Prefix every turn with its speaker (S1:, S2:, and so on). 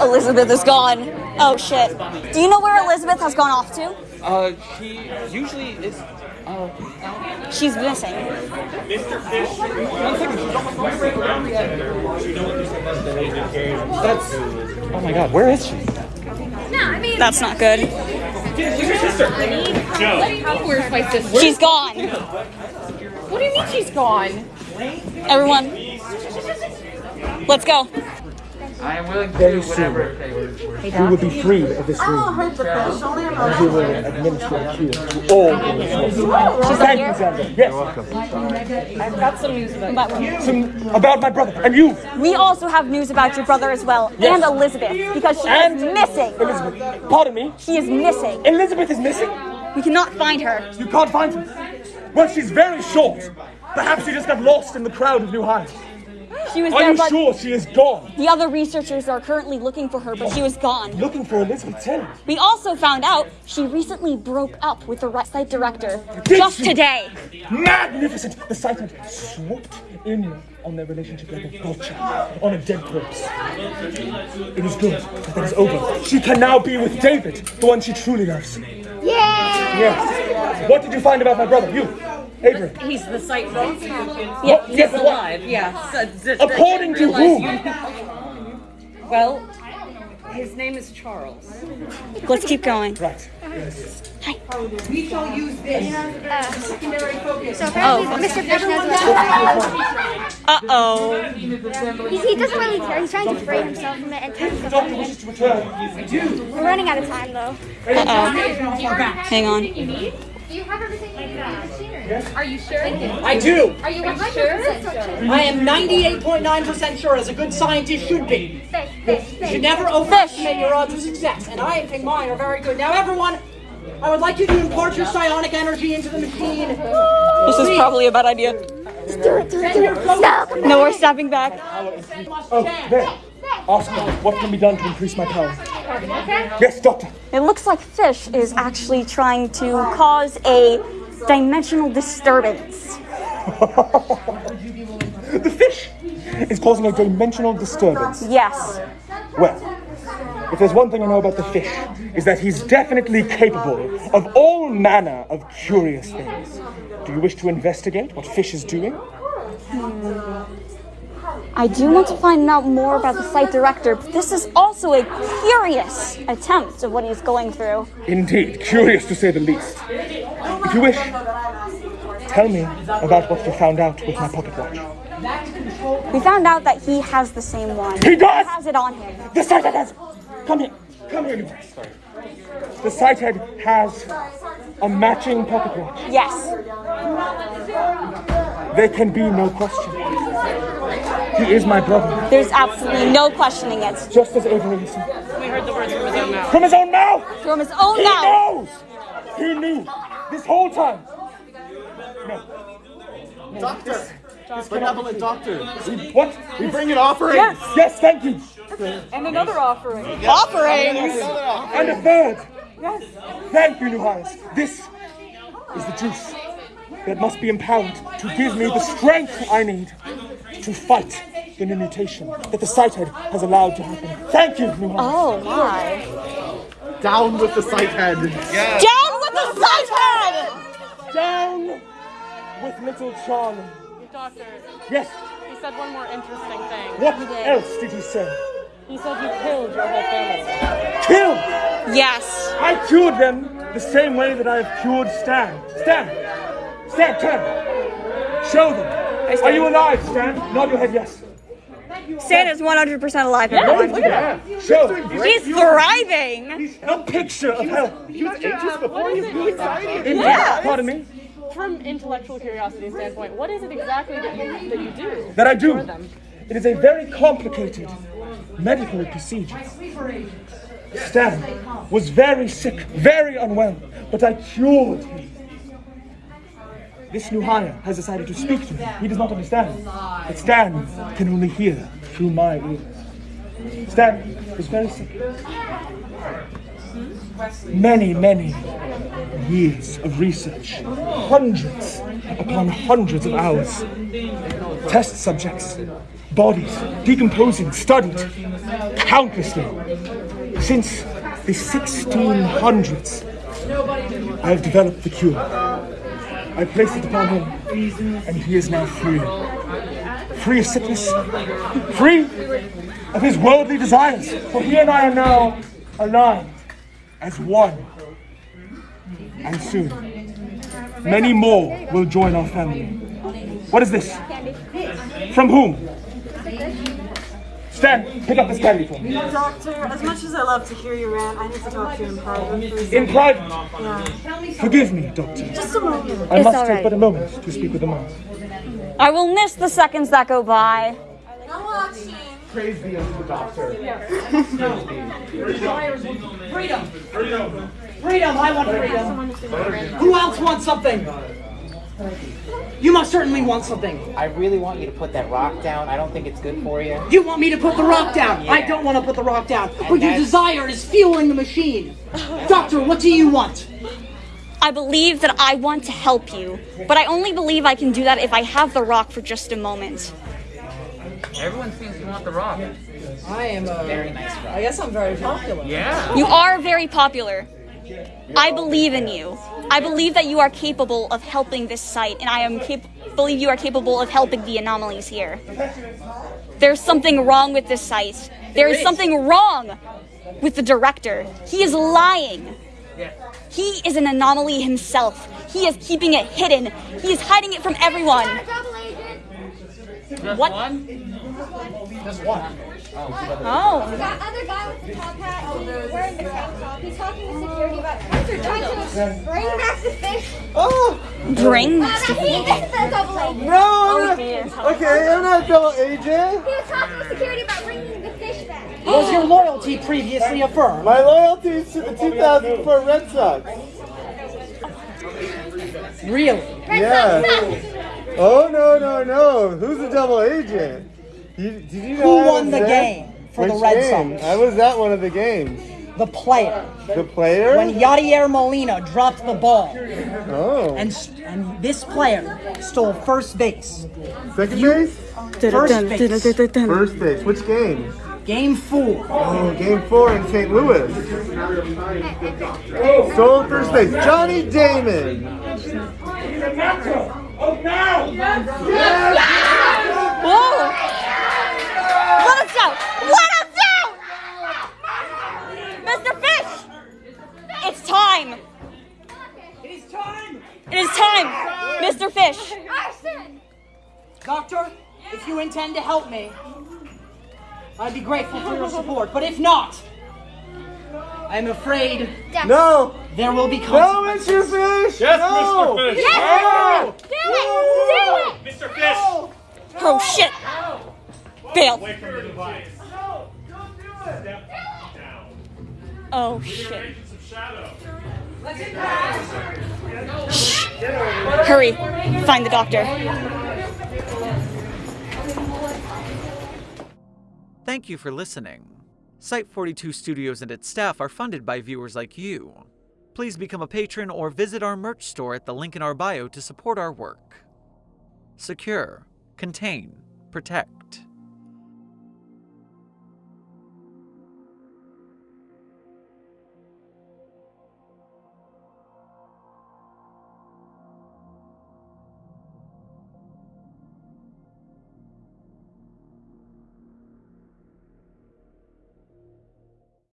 S1: Elizabeth is gone. Oh shit. Do you know where Elizabeth has gone off to?
S2: Uh, she usually is. Uh,
S1: She's missing. Mr. Fish delayed carriers.
S2: That's. Oh my god, where is she? No, I mean.
S1: That's not good.
S3: Where's my sister?
S1: She's gone.
S3: What do you mean she's gone?
S1: Everyone, let's go.
S2: I am willing to do whatever it takes.
S4: We will be freed of this room. And we will administer oh, a cure to all the resources. Thank you, Xander. Yes.
S3: I've got some news about you.
S4: Some, about my brother and you.
S1: We also have news about your brother as well,
S4: Yes.
S1: and Elizabeth, because she
S4: And
S1: is missing.
S4: Elizabeth. Pardon me.
S1: She is missing.
S4: Elizabeth is missing.
S1: We cannot find her.
S4: You can't find her. Well, she's very short. Perhaps she just got lost in the crowd of new hires.
S1: She was
S4: Are
S1: there,
S4: you
S1: but
S4: sure she is gone?
S1: the other researchers are currently looking for her, but she was gone.
S4: Looking for Elizabeth Tennant.
S1: We also found out she recently broke up with the re- site director
S4: Did
S1: just
S4: she?
S1: today.
S4: Magnificent! The site had swooped in on their relationship like a vulture on a dead corpse. It is good that that is over. She can now be with David, the one she truly loves.
S1: Yeah.
S4: Yes. What did you find about my brother? You, Avery.
S3: He's the site boss.
S1: Yeah.
S4: Yes,
S3: He's
S4: what?
S3: alive, yeah. So, d-
S4: According to
S3: realize
S4: whom?
S3: Well, his name is Charles.
S1: Let's keep going.
S4: Right. Hi.
S5: We shall use this as a secondary focus.
S6: So apparently, Mr. Fish knows what
S1: Uh oh.
S6: he, he doesn't really care. He's trying to free himself from it and take himself
S4: Doctor
S6: from
S4: wishes to return.
S6: We're running out of time, though.
S1: Uh oh. Hang on.
S6: Do you have everything you need in the machinery?
S3: Are you sure?
S5: I do.
S6: Are you 100% sure?
S5: I am 98.9% sure, as a good scientist should be.
S6: Fish, fish,
S5: You should never overestimate your odds of success, and I think mine are very good. Now, everyone, I would like you to import your psionic energy into the machine.
S1: This is probably a bad idea. No, we're stepping back.
S4: Oh, there. Ask me what can be done to increase my power. Yes, Doctor.
S1: It looks like Fish is actually trying to cause a dimensional disturbance.
S4: The fish is causing a dimensional disturbance.
S1: Yes.
S4: Well, if there's one thing I know about the fish, is that he's definitely capable of all manner of curious things. Do you wish to investigate what fish is doing? Hmm.
S1: I do want to find out more about the site director, but this is also a curious attempt of what he's going through.
S4: Indeed, curious to say the least. If you wish, tell me about what you found out with my pocket watch.
S1: We found out that he has the same one.
S4: He does!
S1: He has it on him.
S4: The sitehead has. Come here. Come here, you. The sitehead has a matching pocket watch.
S1: Yes.
S4: There can be no question. He is my brother,
S1: There's absolutely no questioning it.
S4: just as Avery is.
S3: We heard the words from his own mouth.
S4: From his own mouth!
S1: From his own
S4: He
S1: mouth.
S4: knows! He knew this whole time.
S7: Doctor! this Benevolent doctor!
S4: We, what?
S7: We bring an offering!
S4: Yes, yes, thank you.
S3: And another offering.
S1: Offerings.
S4: And a third. Yes. Thank you, Nuharis. This is the juice that must be empowered to give me the strength I need to fight the new mutation that the sitehead has allowed to happen. Thank you, Nuharis.
S1: Oh my.
S7: Down with the site head!
S1: Down with the site head!
S4: Down with little Charlie.
S3: Doctor,
S4: Yes.
S3: he said one more interesting thing.
S4: What else did he say?
S3: He said you killed your whole family.
S4: Killed!
S1: Yes.
S4: I cured them the same way that I have cured Stan. Stan! Stan, turn! Show them! Are you alive, Stan? Nod your head yes.
S1: Stan is 100% alive. Yeah, look everyone.
S4: Show!
S1: He's thriving.
S4: A picture of health.
S7: He was anxious before he was excited!
S1: Yeah.
S4: Pardon me?
S3: From intellectual curiosity standpoint, what is it exactly that you that you do?
S4: That I do. It is a very complicated medical procedure. Stan was very sick, very unwell, but I cured him. This new hire has decided to speak to me. He does not understand. But Stan can only hear through my ears. Stan was very sick. Many, many years of research, hundreds upon hundreds of hours. Test subjects, bodies decomposing, studied countlessly. Since the 1600s, I have developed the cure. I placed it upon him, and he is now free. Free of sickness, free of his worldly desires. For he and I are now aligned as one. And soon, many more will join our family. What is this? From whom? Stan, pick up this candy for me.
S8: Doctor, as much as I love to hear you rant, I need to talk to you in private. please.
S4: In private.
S8: Yeah.
S4: Forgive me, Doctor.
S8: Just a moment.
S4: I
S1: It's
S4: must
S1: all
S4: take
S1: right.
S4: but a moment to speak with the mouse.
S1: I will miss the seconds that go by.
S8: I'm watching.
S7: Praise be unto the doctor.
S5: freedom. Freedom! Freedom! I want freedom! Who else wants something? You must certainly want something.
S9: I really want you to put that rock down. I don't think it's good for you.
S5: You want me to put the rock down? I don't want to put the rock down. But your desire is fueling the machine. Doctor, what do you want?
S1: I believe that I want to help you, but I only believe I can do that if I have the rock for just a moment.
S2: Everyone seems to want the rock.
S5: I am a.
S9: Very nice rock.
S5: I guess I'm very popular.
S2: Yeah.
S1: You are very popular. I believe in you. I believe that you are capable of helping this site, and I am cap- believe you are capable of helping the anomalies here. There's something wrong with this site. There is something wrong with the director. He is lying. He is an anomaly himself. He is keeping it hidden. He is hiding it from everyone.
S6: Double agent.
S2: Just one?
S1: Oh.
S6: That other guy with the top hat, he's wearing the tank top. He's talking to security about they're trying to bring back the fish.
S7: Oh
S1: Bring.
S6: Uh, he is the double agent.
S7: no!
S1: dear.
S7: Okay, I'm not double agent.
S6: He was talking to security about bringing the fish back.
S5: Was your loyalty previously affirmed?
S7: My loyalty is to the 2004 Red Sox.
S5: Really?
S6: Red
S7: Yeah.
S6: Sox suck.
S7: Oh no no no! Who's the double agent? You, did you know
S5: Who won the
S7: there?
S5: game for the Red
S7: game?
S5: Sox?
S7: I was at one of the games.
S5: The player.
S7: The player?
S5: When Yadier Molina dropped the ball,
S7: oh.
S5: and and this player stole first base.
S7: Second base?
S5: First base.
S7: First base. Which game?
S5: Game four.
S7: Oh, game four in St. Louis. Stole first base. Johnny Damon.
S1: Whoa! Let us out! Let us out! Mr. Fish! It's time!
S5: It is time.
S1: It is time! Mr. Fish!
S5: Doctor, if you intend to help me, I'd be grateful for your support. But if not, I'm afraid
S7: No.
S5: there will be consequences. No.
S7: Mr. Fish. Yes, no.
S4: Mr. Fish.
S6: Yes, do it. Do it.
S4: Mr. Fish!
S1: Oh shit! Bail! Oh shit. Shh. Hurry! Find the doctor.
S10: Thank you for listening. Site 42 Studios and its staff are funded by viewers like you. Please become a patron or visit our merch store at the link in our bio to support our work. Secure, contain, protect.